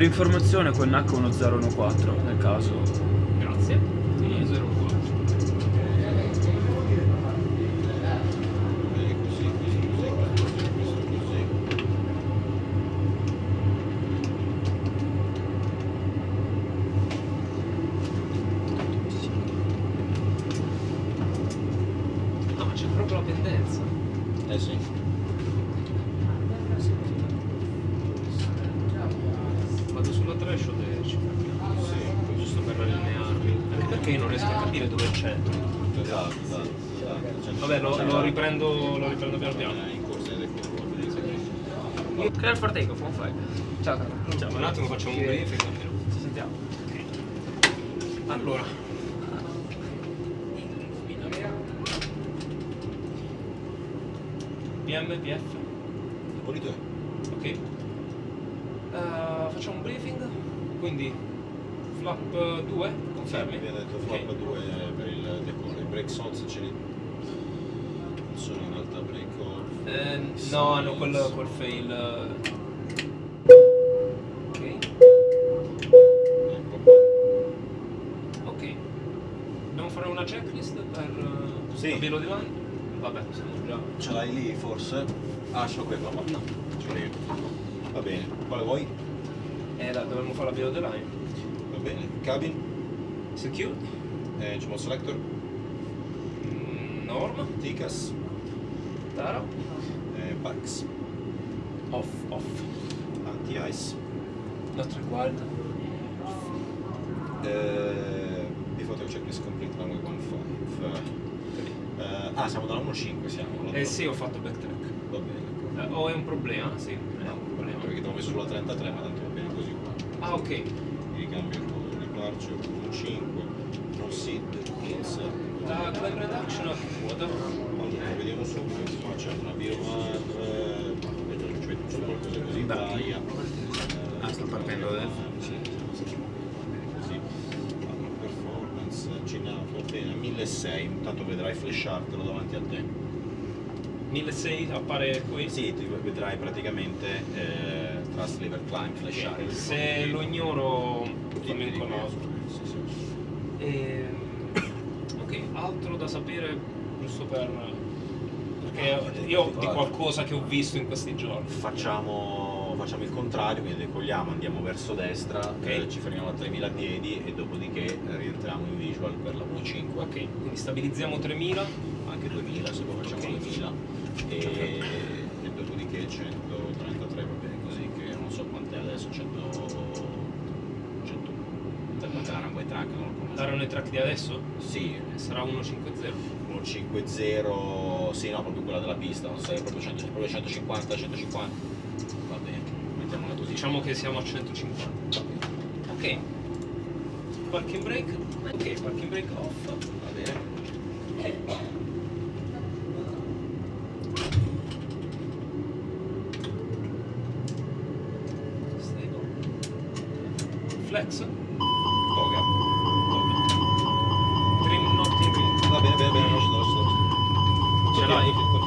Per informazione con H1014 nel caso. Grazie. E 04. Eh, così, così, così, questo così, questo così. No, ma c'è proprio la pendenza. Eh sì. Vado sulla threshold e ci fermiamo. Giusto per allinearli. Perché io non riesco a capire dove è il centro. Esatto, esatto. esatto. Vabbè, lo, Cioè, lo riprendo, lo riprendo piano piano. Clear for take off, 1-5. Ciao Carlo. Cioè, ma un attimo facciamo un briefing almeno. Ci sentiamo. Allora. PM, PF, Pulito è. ok. Eh, facciamo un briefing, quindi flap 2, confermi? Mi ha detto flap 2 per il decolle. Break sounds ce li... Non sono in realtà break off. Eh, no, hanno quel, quel fail. eh. Ok, Ecco ok. Dobbiamo fare una checklist per eh, Sì. la Bielo di Line? Vabbè, siamo già. Ce l'hai lì forse? Ah, ce l'ho qui. No. Ce l'ho io. Va bene. Quale vuoi? Eh, la, dovremmo fare la Bielo di Line. Va bene. Cabin, Secure, eh, Gmod Selector, mm, Norm, Ticas, Taro, eh, Pax, off, off. Anti-Ice, Not required. eh, Before Checklist Complete Runway 15. Eh, ah, siamo dalla 1.5 siamo. Eh sì, ho fatto backtrack. Va bene. Eh, o è un problema? Sì, è No, un problema. perché ti ho messo sulla 33, ma tanto bene così qua. Ah, ok. Mi ricambio il coso di Departure 1.5, Proceed, Insert. La Clan Reduction a che quota? Allora, vediamo subito, qua c'è una Biomar, eh, vedo che c'è qualcosa così, Baia. Ah, sta partendo adesso. Sì, sì, sì. Così. Allora, performance, Cinato, va bene, 1600, intanto vedrai flashartelo davanti a te. 1600 appare qui? Sì, ti vedrai praticamente eh, Trust Lever Climb flashare. Ok, Se lo ignoro fammi un conosco. Sì, sì. Ehm, ok, altro da sapere giusto per... Perché io di qualcosa che ho visto in questi giorni. Facciamo, facciamo il contrario, quindi decolliamo, andiamo verso destra, eh, ci fermiamo a 3000 piedi e dopodiché eh, rientriamo in visual per la 1.5. Ok, quindi stabilizziamo 3000. anche 2000 se poi facciamo Ok. 2000 e, e dopodiché 133 va bene così che non so quant'è adesso 100 100 per la runway track non lo Dare un track di adesso? sì Sarà 150. 150 sì no proprio quella della pista non sei proprio, 100, proprio 150 150 va bene mettiamola così Diciamo che siamo a 150. Ok. Parking brake? Ok, parking brake off. va bene Ok. Flex. toga Trim not in va bene bene bene lascia Ce l'hai? continua continua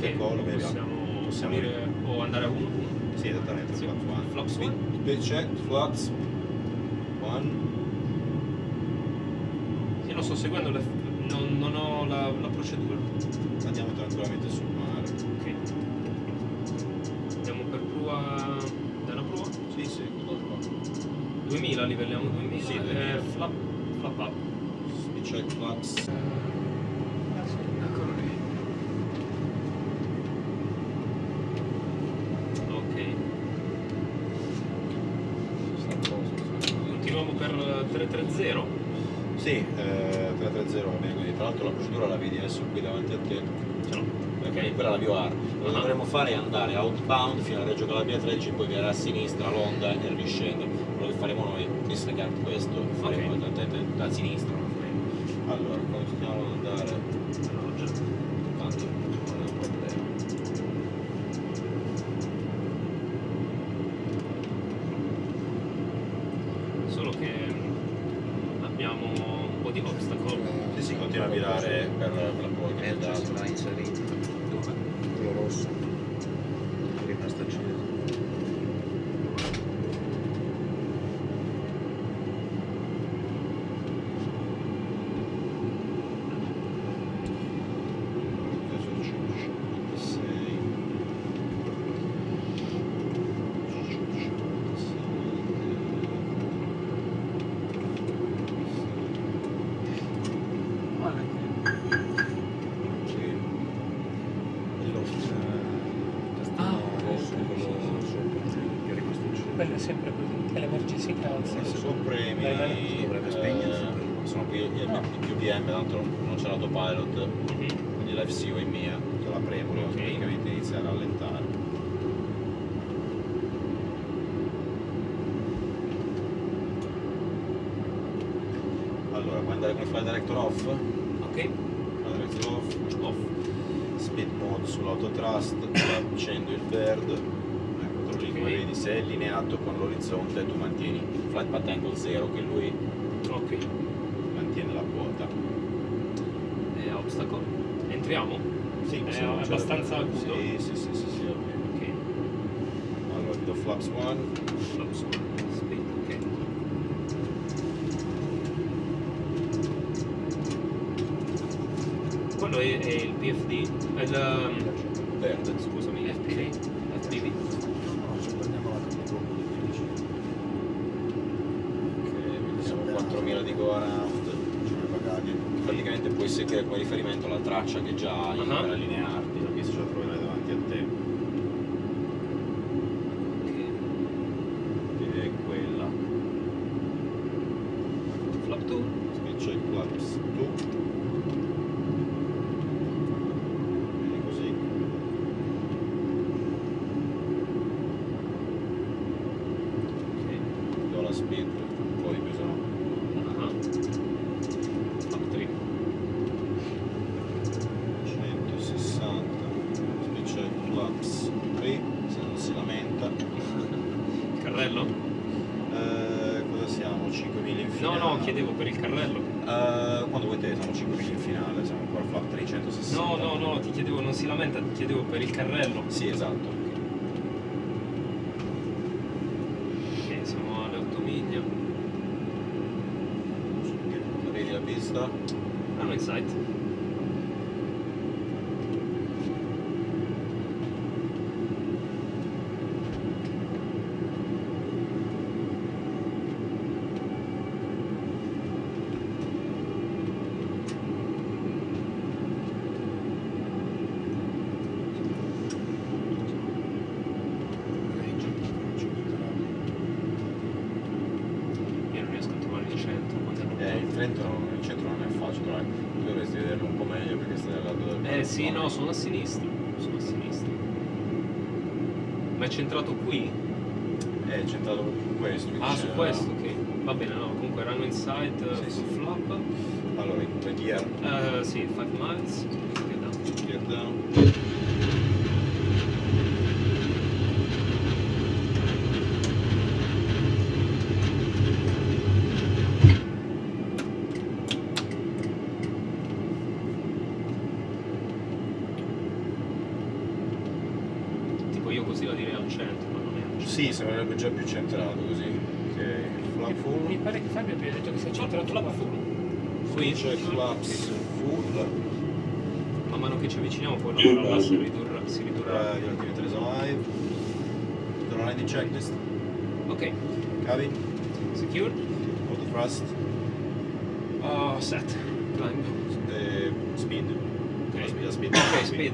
2 per il Ok, decollo. quindi possiamo, possiamo unire o andare a uno. Sì, esattamente, Sì. flaps 1. Flaps Speed, one? speed check, flaps 1. Io non sto seguendo le. Non, non ho la, la procedura. Andiamo tranquillamente sul mare. Ok. Andiamo per prua. Una prua? Sì, sì, cosa qua? 2000, livelliamo 2000. Sì, eh, 2000. flap, flap up. Speed check, flaps. Eccolo lì. Ok. Sta a posto. Continuiamo per 330. Sì, eh, 330 va bene così. Tra l'altro la procedura la vedi adesso qui davanti a te. Ce l'ho. Ok. quella è la BioR. Quello che Ah. dovremmo fare è andare outbound fino a Reggio Calabria 13, poi virare a sinistra l'onda e riscendere. Quello che faremo noi, disregard questo, faremo da, da, da- da sinistra. Allora, continuiamo ad andare. No, già. Tanto non è un problema. Solo che abbiamo un po' di obstacle. Sì, sì, continua a virare per, per la ha Merge inserito. Dove? quello rosso è rimasto acceso Guarda Ah, rosso quello sopra che è rimasto acceso Quello è sempre così, che l'emergency cancel. Se tu premi Vai, vai. Dovrebbe spegnersi. eh, sono qui i più PM, tanto non c'è l'autopilot, quindi l'FCO è mia, te la premo, devo Ok. praticamente iniziare a rallentare. Allora, puoi andare con il fly director off? Ok. Fly director off, Off. speed mode sull'autotrust, accendo il lì, come vedi se è allineato con l'orizzonte tu mantieni flight path angle 0 che lui Ok. mantiene la quota. E obstacle. Entriamo? Sì, È abbastanza acuto? Sì, sì, sì, sì, sì, ok. Ok. Allora ti do flaps 1, Flaps one. Speed, ok. Quello è, è il PFD, il, um, verde. scusami, FPV, FPV. no ci prendiamo la capitolo di 15 Ok, quindi 4000 di go around. Praticamente puoi seguire come riferimento la traccia che già hai Ah. per allinearti, perché se ce la troverai davanti a te. Che è quella. Flap 2. Speed check flaps 2. Vedi così. Ok. Do la speed, poi bisogna Ah. Flap 3. 160 speed check flaps 3 se non si lamenta Carrello? Eh, cosa siamo? 5000 in No, finale? no, chiedevo per il carrello. Eh, quando vuoi te siamo 5000 in finale siamo ancora flap 360 No, no, no, ti chiedevo, non si lamenta, ti chiedevo per il carrello. sì esatto Ok, siamo alle 8 miglia. vedi la pista Hanno in sight. Io non riesco a trovare il centro. quando ero eh, il Trento il centro non è facile dai. tu dovresti vederlo un po' meglio perché stai al lato del Eh sì, no, sono a sinistra. Sono a sinistra. Ma è centrato qui? è centrato su questo Ah, su questo, ok. Va bene, no, comunque erano in sight, uh, Sì, sì. full flap. allora in gear Eh, sì, 5 miles. Che da. gear down Sì, sembrerebbe già più centrato così. Ok, flap Mi full. pare che Fabio abbia detto che si è centrato Flap full. Qui c'è flaps full. Man mano che ci avviciniamo poi la parola si ridurrà. Si ridurrà. Uh, your activity is alive. Don't line the checklist. Ok, Cavi. secured. Auto thrust. Oh, set. Climb. eh, speed. Ok. Speed, speed. Ok, speed.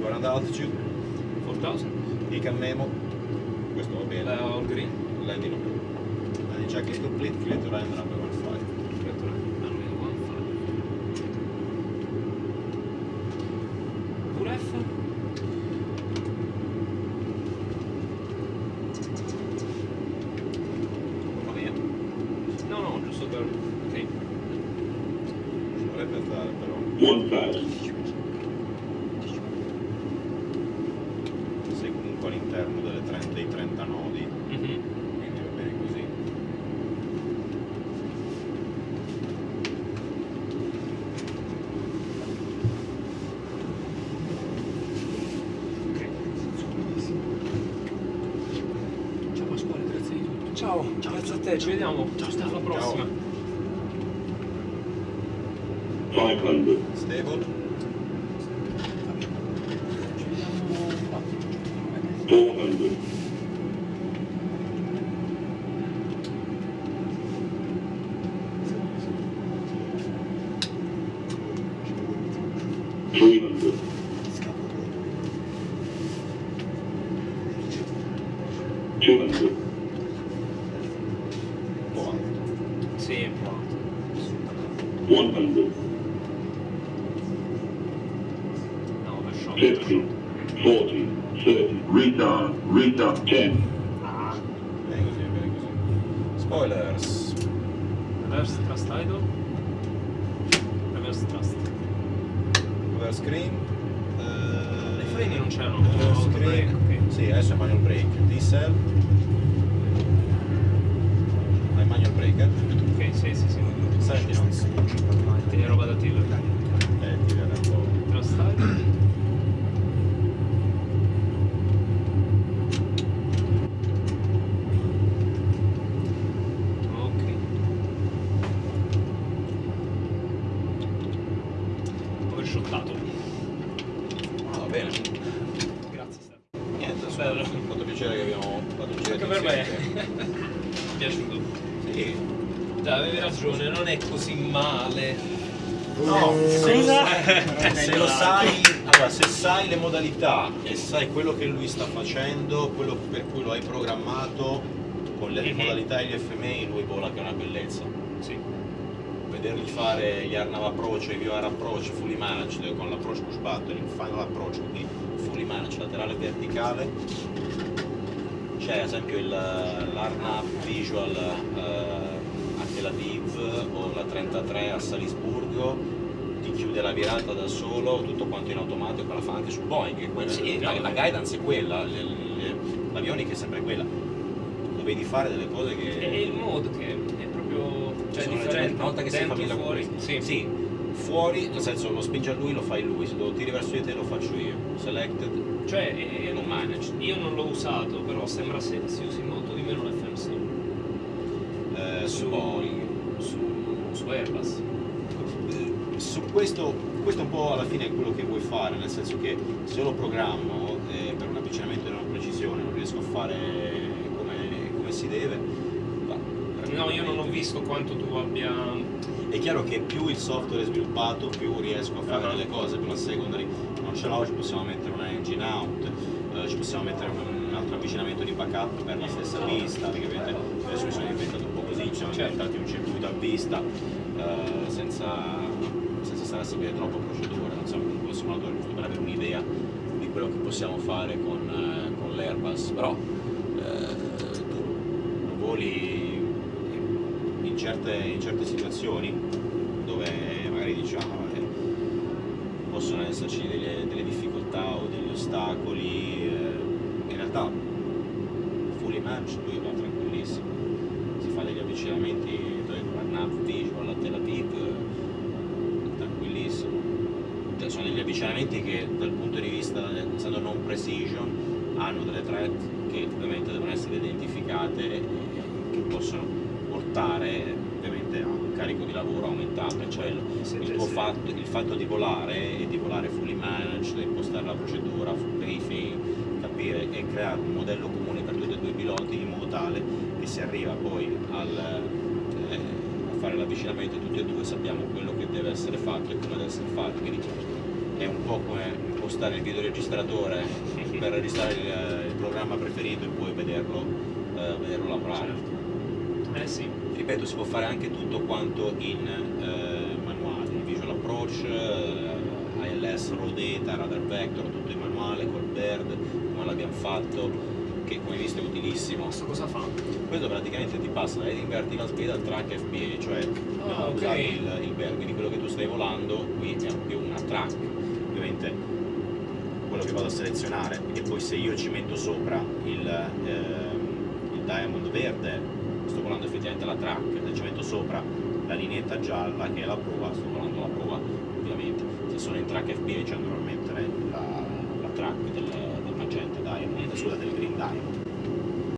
Current altitude. 4000. Icon memo. Questo va bene. La all green. Landing no. Landing check is complete. Clear to land number 15. Almeno one five. Pure F? Va via. No, no, giusto per... Ok. Ci dovrebbe andare però. One fast. Sei comunque all'interno delle 30 dei 30 nodi. Mhm. Quindi va bene così. Ok. Ciao Pasquale, grazie di tutto. Ciao, grazie a te, ci vediamo. Ciao, alla prossima. 500. どうなる 40, 30, return, return, 10. Spoilers. Reverse thrust idle. Reverse thrust. Reverse screen. Eh, uh, Le freni non c'erano. Reverse screen. Okay. Sì, adesso è manual break. Diesel. Hai manual brake? Eh? Ok, sì, sì, sì. Senti, no? È roba da Tiller. Eh, Tiller è un po'. Trust idle. Se se lo sai, allora se sai le modalità e sai quello che lui sta facendo, quello per cui lo hai programmato, con le Mhm. modalità e gli FMI lui vola che è una bellezza. Sì. Vedergli fare gli Arnav approach i VR approach fully managed con l'approach push button, il final approach, quindi fully managed laterale e verticale. C'è ad esempio l'Arnav visual eh, a Tel Aviv o la 33 a Salisburgo ti chiude la virata da solo, tutto quanto in automatico, la fa anche su Boeing, quella- Sì, la, la guidance è quella, l'avionica è sempre quella. Dovevi fare delle cose che... È il mood che è proprio cioè, sono differente. una volta che sei con fuori. questo. Sì. fuori, nel senso lo spinge a lui lo fai lui, se lo tiri verso di te lo faccio io. Selected, Cioè, eh, non managed. io non l'ho usato, però sembra se si usi molto di meno l'FMC Eh, su Su- Boeing. su, su Airbus. Eh, Su questo, questo un po' alla fine è quello che vuoi fare, nel senso che se lo programmo eh, per un avvicinamento di una precisione non riesco a fare come, come si deve. No, io non ho visto quanto tu abbia... È chiaro che più il software è sviluppato, più riesco a fare Ah. delle cose, più la secondary non ce l'ho, ci possiamo mettere una engine out, eh, ci possiamo mettere un, un altro avvicinamento di backup per la stessa pista, perché ovviamente adesso mi sono diventato un po' così, ci siamo Certo. diventati un circuito a vista, eh, senza, senza seguire troppo procedure, non siamo un simulatore giusto per avere un'idea di quello che possiamo fare con, eh, con l'Airbus, però eh, tu voli in certe, in certe situazioni dove magari diciamo vabbè, possono esserci delle, delle difficoltà o degli ostacoli, eh, in realtà fully match lui va tranquillissimo, si fa degli avvicinamenti Nav Visual a Tel Aviv, eh, tranquillissimo. Cioè, sono degli avvicinamenti che dal punto di vista, essendo non precision, hanno delle thread che ovviamente devono essere identificate e che possono portare ovviamente a un carico di lavoro aumentato, cioè il, il fatto, il fatto di volare e di volare fully managed, impostare la procedura, full briefing, capire e creare un modello comune per tutti e due i piloti in modo tale che si arriva poi al, eh, a fare l'avvicinamento tutti e due sappiamo quello che deve essere fatto e come deve essere fatto. Quindi è un po' come impostare il videoregistratore per registrare il, il programma preferito e poi vederlo, eh, vederlo lavorare. Eh sì. Ripeto, si può fare anche tutto quanto in eh, manuale, Visual Approach, eh, ILS, Raw Data, Radar Vector, tutto in manuale, col BIRD, come l'abbiamo fatto, che come hai visto è utilissimo. Questo cosa fa? Questo praticamente ti passa da Heading Vertical Speed al Track FPA, cioè abbiamo ok. usato il, il BIRD, quindi quello che tu stai volando qui è più una track, ovviamente quello che vado a selezionare. E poi se io ci metto sopra il, ehm, il diamond verde sto volando effettivamente la track, se ci metto sopra la lineetta gialla che è la prova, sto volando la prova ovviamente, se sono in track FPA ci andrò a mettere la, la track del, del magenta diamond, scusa del green diamond.